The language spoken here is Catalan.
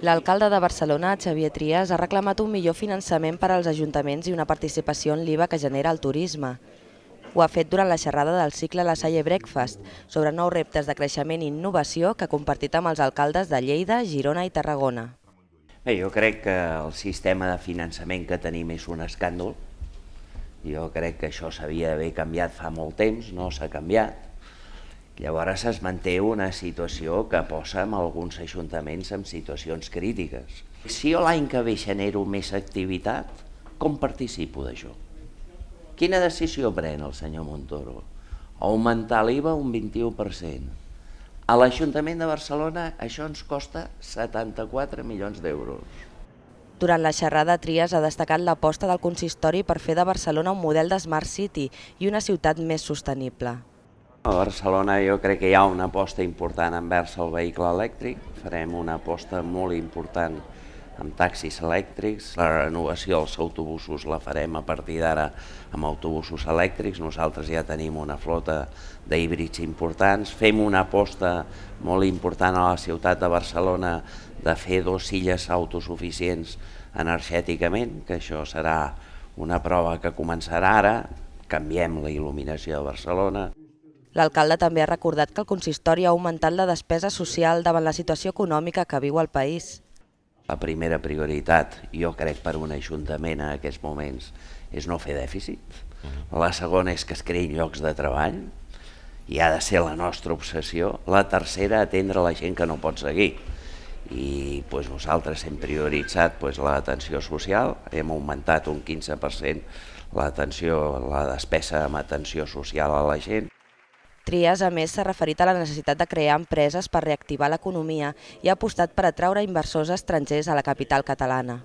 L'alcalde de Barcelona, Xavier Trias, ha reclamat un millor finançament per als ajuntaments i una participació en l'IVA que genera el turisme. Ho ha fet durant la xerrada del cicle La Salle Breakfast sobre nous reptes de creixement i innovació que ha compartit amb els alcaldes de Lleida, Girona i Tarragona. Bé, jo crec que el sistema de finançament que tenim és un escàndol. Jo crec que això s'havia d'haver canviat fa molt temps, no s'ha canviat. Llavors es manté una situació que posa en alguns ajuntaments en situacions crítiques. Si jo l'any que ve genero més activitat, com participo d'això? Quina decisió pren el senyor Montoro? Augmentar l'IVA un 21%. A l'Ajuntament de Barcelona això ens costa 74 milions d'euros. Durant la xerrada, Trias ha destacat l'aposta del consistori per fer de Barcelona un model de Smart City i una ciutat més sostenible. A Barcelona jo crec que hi ha una aposta important envers el vehicle elèctric. Farem una aposta molt important amb taxis elèctrics, la renovació dels autobusos la farem a partir d'ara amb autobusos elèctrics, nosaltres ja tenim una flota d'híbrids importants, fem una aposta molt important a la ciutat de Barcelona de fer dos illes autosuficients energèticament, que això serà una prova que començarà ara, canviem la il·luminació de Barcelona. L'alcalde també ha recordat que el consistori ha augmentat la despesa social davant la situació econòmica que viu el país. La primera prioritat, jo crec, per un ajuntament en aquests moments és no fer dèficit. La segona és que es creïn llocs de treball i ha de ser la nostra obsessió. La tercera, atendre la gent que no pot seguir. I pues, nosaltres hem prioritzat pues, l'atenció social, hem augmentat un 15% l'atenció, la despesa amb atenció social a la gent. Trias, a més, s'ha referit a la necessitat de crear empreses per reactivar l'economia i ha apostat per atraure inversors estrangers a la capital catalana.